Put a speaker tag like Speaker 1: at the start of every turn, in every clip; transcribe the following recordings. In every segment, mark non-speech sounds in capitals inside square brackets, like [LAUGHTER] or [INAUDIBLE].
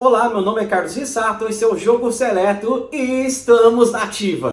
Speaker 1: Olá, meu nome é Carlos Rissato, esse é o Jogo Seleto e estamos na ativa.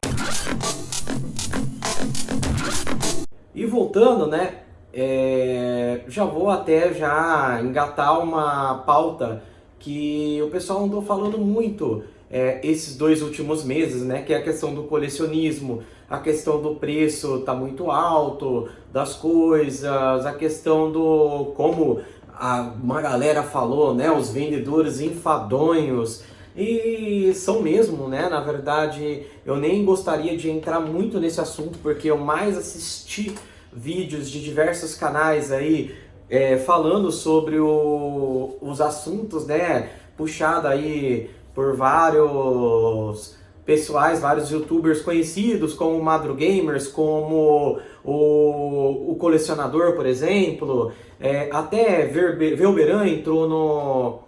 Speaker 1: E voltando, né, é, já vou até já engatar uma pauta que o pessoal andou falando muito é, esses dois últimos meses, né, que é a questão do colecionismo, a questão do preço tá muito alto das coisas, a questão do como a, uma galera falou, né, os vendedores enfadonhos, e são mesmo, né, na verdade eu nem gostaria de entrar muito nesse assunto, porque eu mais assisti vídeos de diversos canais aí, é, falando sobre o, os assuntos, né, puxado aí por vários pessoais, vários youtubers conhecidos, como o Madro Gamers, como o, o Colecionador, por exemplo, é, até Velberan entrou no,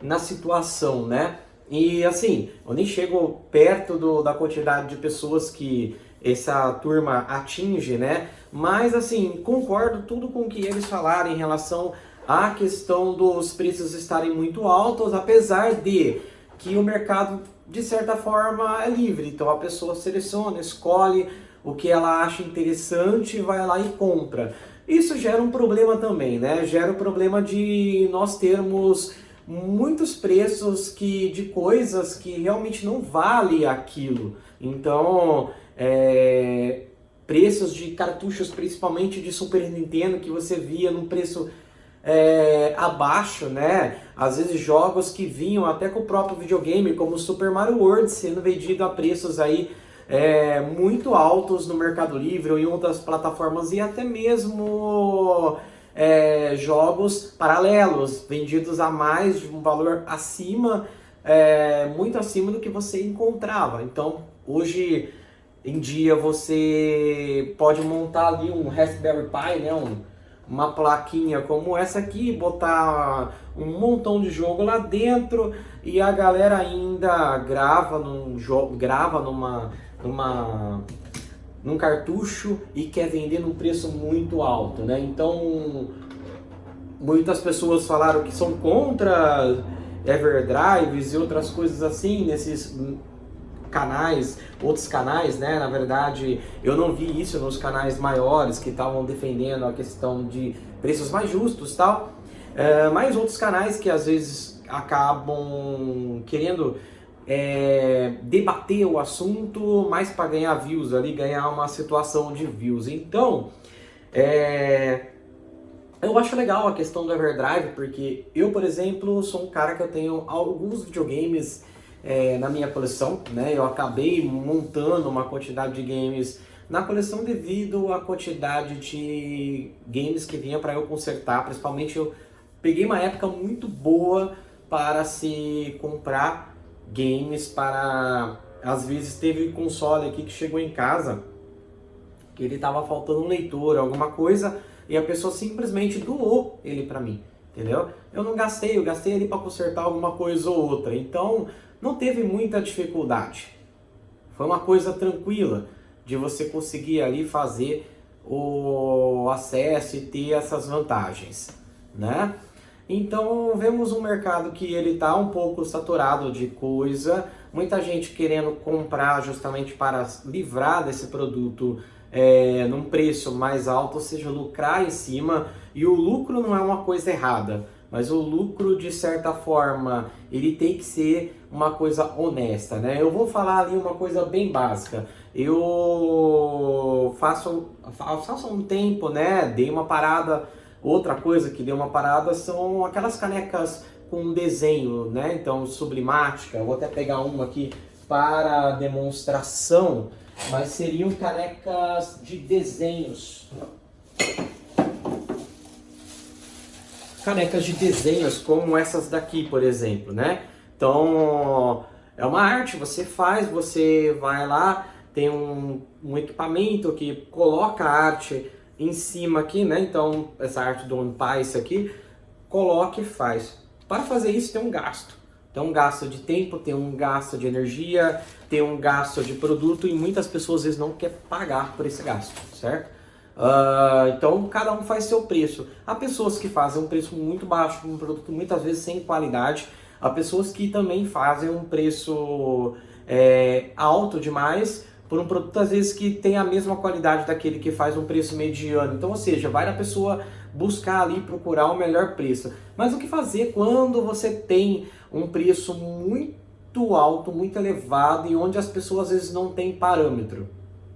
Speaker 1: na situação, né? E assim, eu nem chego perto do, da quantidade de pessoas que essa turma atinge, né? Mas assim, concordo tudo com o que eles falaram em relação à questão dos preços estarem muito altos, apesar de que o mercado, de certa forma, é livre. Então a pessoa seleciona, escolhe o que ela acha interessante, vai lá e compra. Isso gera um problema também, né? Gera o um problema de nós termos muitos preços que, de coisas que realmente não vale aquilo. Então, é, preços de cartuchos, principalmente de Super Nintendo, que você via num preço é, abaixo, né? Às vezes jogos que vinham até com o próprio videogame, como Super Mario World, sendo vendido a preços aí é, muito altos no Mercado Livre ou em outras plataformas e até mesmo é, jogos paralelos, vendidos a mais de um valor acima, é, muito acima do que você encontrava. Então, hoje em dia você pode montar ali um Raspberry Pi, né, um, uma plaquinha como essa aqui, botar um montão de jogo lá dentro e a galera ainda grava num jogo, grava numa numa num cartucho e quer vender num preço muito alto, né? Então, muitas pessoas falaram que são contra Everdrives e outras coisas assim nesses canais, outros canais, né? Na verdade, eu não vi isso nos canais maiores que estavam defendendo a questão de preços mais justos tal. É, mas outros canais que às vezes acabam querendo é, debater o assunto mais para ganhar views ali, ganhar uma situação de views. Então, é, eu acho legal a questão do Everdrive, porque eu, por exemplo, sou um cara que eu tenho alguns videogames é, na minha coleção, né? Eu acabei montando uma quantidade de games na coleção devido à quantidade de games que vinha para eu consertar, principalmente eu peguei uma época muito boa para se comprar games para... Às vezes teve console aqui que chegou em casa que ele estava faltando um leitor, alguma coisa, e a pessoa simplesmente doou ele para mim, entendeu? Eu não gastei, eu gastei ele para consertar alguma coisa ou outra, então não teve muita dificuldade. Foi uma coisa tranquila de você conseguir ali fazer o acesso e ter essas vantagens, né? Então vemos um mercado que ele está um pouco saturado de coisa, muita gente querendo comprar justamente para livrar desse produto é, num preço mais alto, ou seja, lucrar em cima, e o lucro não é uma coisa errada, mas o lucro de certa forma ele tem que ser uma coisa honesta, né? Eu vou falar ali uma coisa bem básica, eu faço, faço um tempo, né, dei uma parada Outra coisa que deu uma parada são aquelas canecas com desenho, né? Então, sublimática. Vou até pegar uma aqui para demonstração, mas seriam canecas de desenhos. Canecas de desenhos, como essas daqui, por exemplo, né? Então, é uma arte, você faz, você vai lá, tem um, um equipamento que coloca a arte em cima aqui, né? Então, essa arte do Piece aqui, coloque e faz. Para fazer isso tem um gasto. Tem um gasto de tempo, tem um gasto de energia, tem um gasto de produto e muitas pessoas às vezes não quer pagar por esse gasto, certo? Uh, então cada um faz seu preço. Há pessoas que fazem um preço muito baixo, um produto muitas vezes sem qualidade. Há pessoas que também fazem um preço é, alto demais por um produto às vezes que tem a mesma qualidade daquele que faz um preço mediano. Então, ou seja, vai na pessoa buscar ali procurar o melhor preço. Mas o que fazer quando você tem um preço muito alto, muito elevado e onde as pessoas às vezes não têm parâmetro?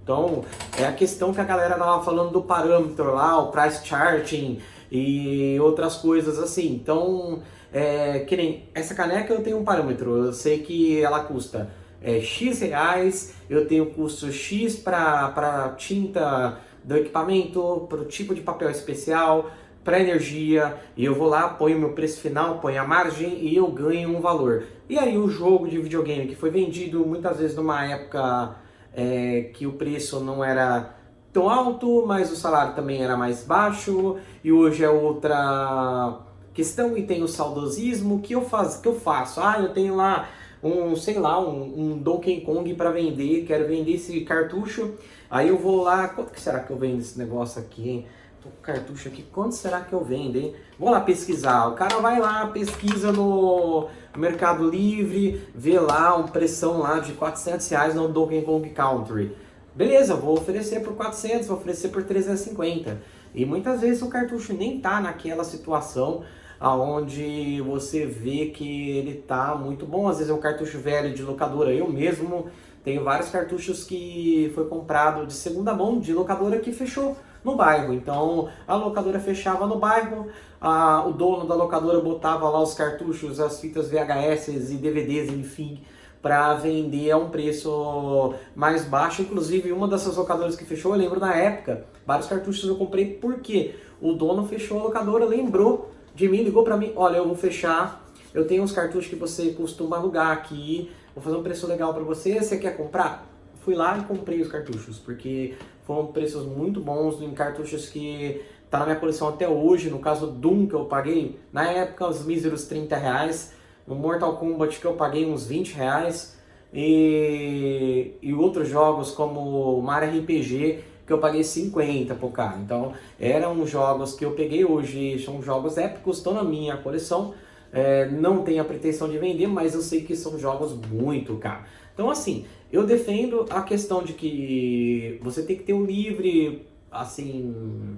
Speaker 1: Então, é a questão que a galera tava falando do parâmetro lá, o price charting e outras coisas assim. Então, é, que nem essa caneca eu tenho um parâmetro, eu sei que ela custa é, X reais, eu tenho custo X para tinta do equipamento, para o tipo de papel especial, para energia, e eu vou lá, ponho meu preço final, ponho a margem e eu ganho um valor. E aí o jogo de videogame que foi vendido muitas vezes numa época é, que o preço não era tão alto, mas o salário também era mais baixo, e hoje é outra questão, e tem o saudosismo, que eu, faz, que eu faço? Ah, eu tenho lá um, sei lá, um, um Donkey Kong para vender, quero vender esse cartucho, aí eu vou lá, quanto que será que eu vendo esse negócio aqui, hein? Tô com cartucho aqui, quanto será que eu vendo, hein? Vou lá pesquisar, o cara vai lá, pesquisa no Mercado Livre, vê lá um pressão lá de 400 reais no Donkey Kong Country. Beleza, vou oferecer por 400, vou oferecer por 350. E muitas vezes o cartucho nem tá naquela situação aonde você vê que ele tá muito bom. Às vezes é um cartucho velho de locadora. Eu mesmo tenho vários cartuchos que foi comprado de segunda mão de locadora que fechou no bairro. Então a locadora fechava no bairro, a, o dono da locadora botava lá os cartuchos, as fitas VHS e DVDs, enfim, para vender a um preço mais baixo. Inclusive, uma dessas locadoras que fechou, eu lembro na época, vários cartuchos eu comprei porque o dono fechou a locadora, lembrou de mim, ligou para mim, olha, eu vou fechar, eu tenho uns cartuchos que você costuma alugar aqui, vou fazer um preço legal para você, você quer comprar? Fui lá e comprei os cartuchos, porque foram preços muito bons em cartuchos que tá na minha coleção até hoje, no caso Doom que eu paguei, na época os míseros 30 reais, no Mortal Kombat que eu paguei uns 20 reais, e, e outros jogos como Mario RPG que eu paguei 50 por cá. Então, eram jogos que eu peguei hoje, são jogos épicos, estão na minha coleção. É, não tenho a pretensão de vender, mas eu sei que são jogos muito caros. Então, assim, eu defendo a questão de que você tem que ter um livre, assim,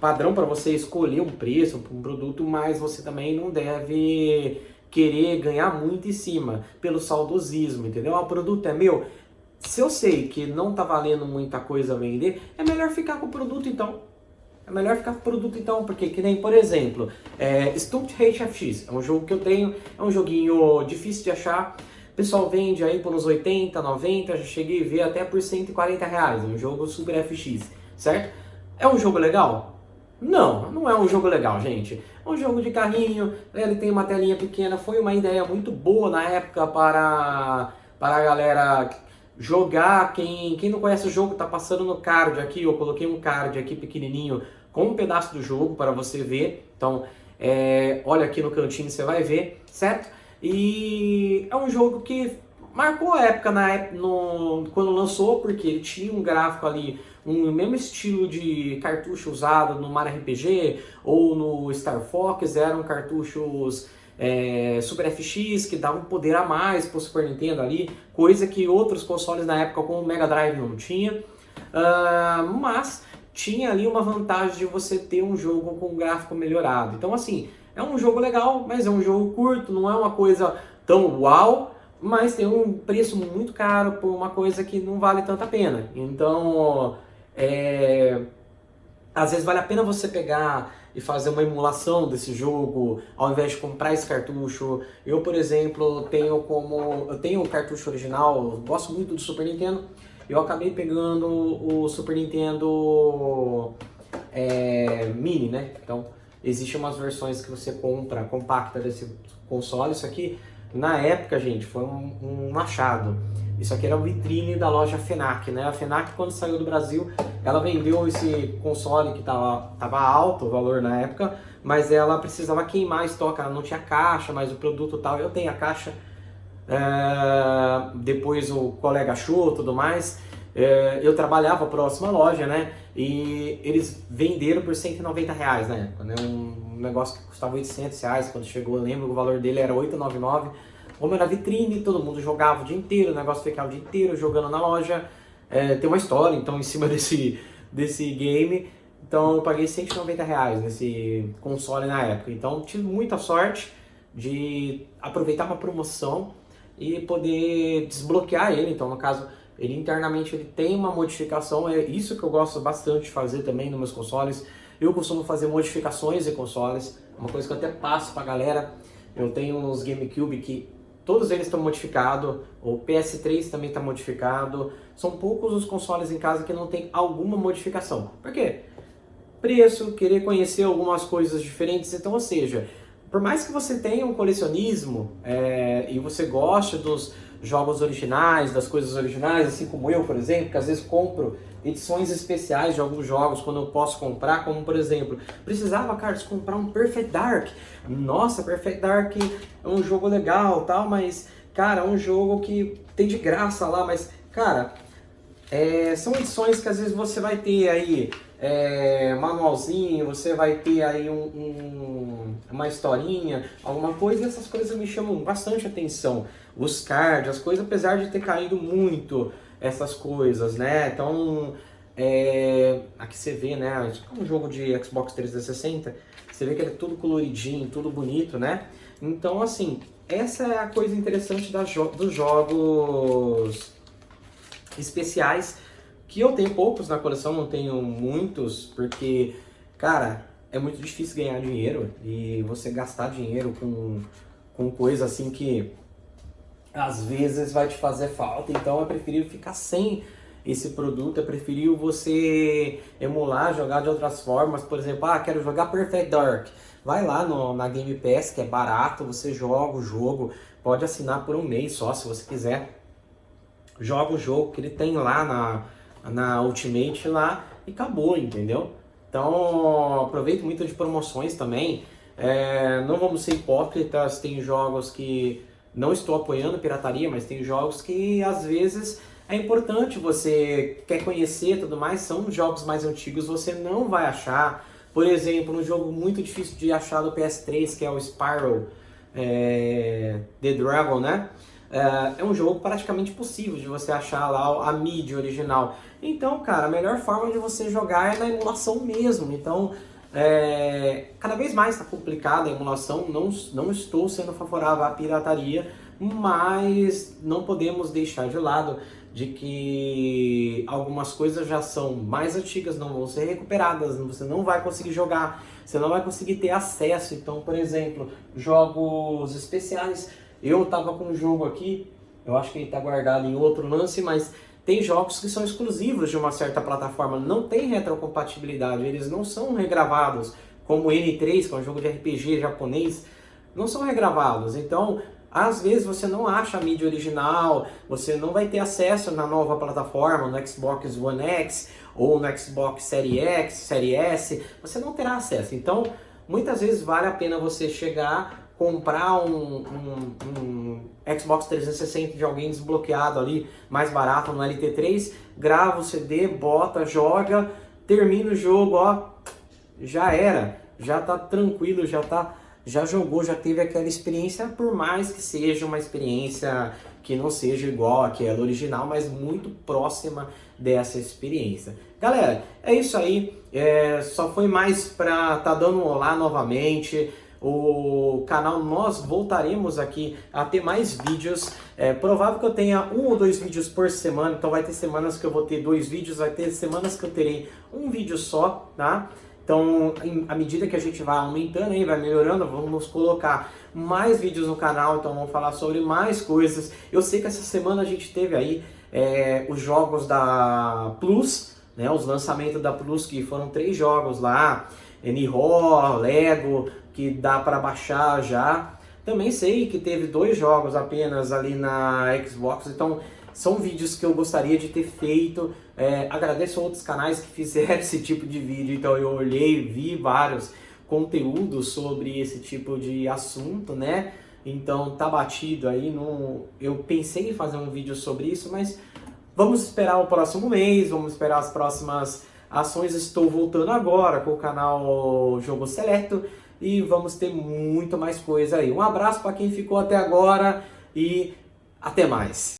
Speaker 1: padrão para você escolher um preço um produto, mas você também não deve querer ganhar muito em cima pelo saudosismo, entendeu? O produto é meu, se eu sei que não tá valendo muita coisa vender, é melhor ficar com o produto então. É melhor ficar com o produto então, porque que nem, por exemplo, é, Stumped HFX, é um jogo que eu tenho, é um joguinho difícil de achar, o pessoal vende aí por uns 80, 90, já cheguei a ver até por 140 reais, um jogo Super FX, certo? É um jogo legal? Não, não é um jogo legal, gente. É um jogo de carrinho, ele tem uma telinha pequena, foi uma ideia muito boa na época para, para a galera jogar, quem, quem não conhece o jogo, tá passando no card aqui, eu coloquei um card aqui pequenininho com um pedaço do jogo para você ver, então é, olha aqui no cantinho você vai ver, certo? E é um jogo que marcou a época na no, quando lançou, porque ele tinha um gráfico ali, um mesmo estilo de cartucho usado no Mario RPG ou no Star Fox, eram cartuchos é, Super FX, que dá um poder a mais para o Super Nintendo ali, coisa que outros consoles na época como o Mega Drive não tinha. Uh, mas tinha ali uma vantagem de você ter um jogo com gráfico melhorado. Então assim, é um jogo legal, mas é um jogo curto, não é uma coisa tão uau, mas tem um preço muito caro por uma coisa que não vale tanta pena. Então, é, às vezes vale a pena você pegar e fazer uma emulação desse jogo, ao invés de comprar esse cartucho. Eu, por exemplo, tenho como eu tenho o cartucho original, gosto muito do Super Nintendo, eu acabei pegando o Super Nintendo é, Mini, né? Então, existem umas versões que você compra compacta desse console, isso aqui, na época, gente, foi um, um machado. Isso aqui era o vitrine da loja FENAC, né? A FENAC, quando saiu do Brasil, ela vendeu esse console que tava, tava alto o valor na época, mas ela precisava queimar estoque, ela não tinha caixa, mas o produto tal, eu tenho a caixa, é... depois o colega achou tudo mais, é, eu trabalhava próximo à loja, né? E eles venderam por 190 reais na época, né? Um negócio que custava 800 reais quando chegou, eu lembro, o valor dele era 899. Como era vitrine, todo mundo jogava o dia inteiro, o negócio ficava o dia inteiro jogando na loja. É, tem uma história, então, em cima [LAUGHS] desse, desse game. Então, eu paguei 190 reais nesse console na época. Então, tive muita sorte de aproveitar uma promoção e poder desbloquear ele. Então, no caso, ele internamente ele tem uma modificação, é isso que eu gosto bastante de fazer também nos meus consoles. Eu costumo fazer modificações de consoles, uma coisa que eu até passo pra galera. Eu tenho uns GameCube que todos eles estão modificados, o PS3 também está modificado. São poucos os consoles em casa que não tem alguma modificação. Por quê? Preço, querer conhecer algumas coisas diferentes, então, ou seja, por mais que você tenha um colecionismo é, e você goste dos jogos originais, das coisas originais, assim como eu, por exemplo, que às vezes compro edições especiais de alguns jogos quando eu posso comprar, como por exemplo, precisava, Carlos, comprar um Perfect Dark. Nossa, Perfect Dark é um jogo legal, tal, mas, cara, é um jogo que tem de graça lá, mas, cara, é, são edições que às vezes você vai ter aí é, manualzinho, você vai ter aí um, um, uma historinha, alguma coisa, e essas coisas me chamam bastante atenção. Os cards, as coisas, apesar de ter caído muito essas coisas, né? Então, é, aqui você vê, né? É um jogo de Xbox 360, você vê que ele é tudo coloridinho, tudo bonito, né? Então, assim, essa é a coisa interessante jo dos jogos especiais, que eu tenho poucos na coleção, não tenho muitos, porque, cara, é muito difícil ganhar dinheiro e você gastar dinheiro com, com coisa assim que às vezes vai te fazer falta, então é preferível ficar sem esse produto, é preferível você emular, jogar de outras formas, por exemplo, ah, quero jogar Perfect Dark, vai lá no, na Game Pass, que é barato, você joga o jogo, pode assinar por um mês só, se você quiser, joga o jogo que ele tem lá na, na Ultimate lá e acabou, entendeu? Então, aproveito muito de promoções também, é, não vamos ser hipócritas, tem jogos que não estou apoiando pirataria, mas tem jogos que às vezes é importante você quer conhecer tudo mais, são jogos mais antigos, você não vai achar. Por exemplo, um jogo muito difícil de achar do PS3, que é o Spyro é, The Dragon, né? É, é um jogo praticamente possível de você achar lá a mídia original. Então, cara, a melhor forma de você jogar é na emulação mesmo. Então, é, cada vez mais está complicada a emulação, não, não estou sendo favorável à pirataria, mas não podemos deixar de lado de que algumas coisas já são mais antigas, não vão ser recuperadas, você não vai conseguir jogar, você não vai conseguir ter acesso. Então, por exemplo, jogos especiais, eu estava com um jogo aqui, eu acho que ele está guardado em outro lance, mas tem jogos que são exclusivos de uma certa plataforma, não tem retrocompatibilidade, eles não são regravados, como N3, que é um jogo de RPG japonês, não são regravados. Então, às vezes você não acha a mídia original, você não vai ter acesso na nova plataforma, no Xbox One X ou no Xbox Series X, Series S, você não terá acesso. Então, muitas vezes vale a pena você chegar comprar um, um, um, Xbox 360 de alguém desbloqueado ali, mais barato no LT3, grava o CD, bota, joga, termina o jogo, ó, já era, já tá tranquilo, já tá, já jogou, já teve aquela experiência, por mais que seja uma experiência que não seja igual àquela original, mas muito próxima dessa experiência. Galera, é isso aí, é, só foi mais pra tá dando um olá novamente, o canal nós voltaremos aqui a ter mais vídeos. É provável que eu tenha um ou dois vídeos por semana, então vai ter semanas que eu vou ter dois vídeos, vai ter semanas que eu terei um vídeo só, tá? Então, à medida que a gente vai aumentando aí, vai melhorando, vamos colocar mais vídeos no canal, então vamos falar sobre mais coisas. Eu sei que essa semana a gente teve aí é, os jogos da Plus, né, os lançamentos da Plus, que foram três jogos lá, Nihon, Lego, que dá para baixar já. Também sei que teve dois jogos apenas ali na Xbox, então são vídeos que eu gostaria de ter feito. É, agradeço a outros canais que fizeram [LAUGHS] esse tipo de vídeo, então eu olhei, vi vários conteúdos sobre esse tipo de assunto, né? Então tá batido aí, no... eu pensei em fazer um vídeo sobre isso, mas vamos esperar o próximo mês, vamos esperar as próximas ações. Estou voltando agora com o canal Jogo Seleto e vamos ter muito mais coisa aí. Um abraço para quem ficou até agora e até mais.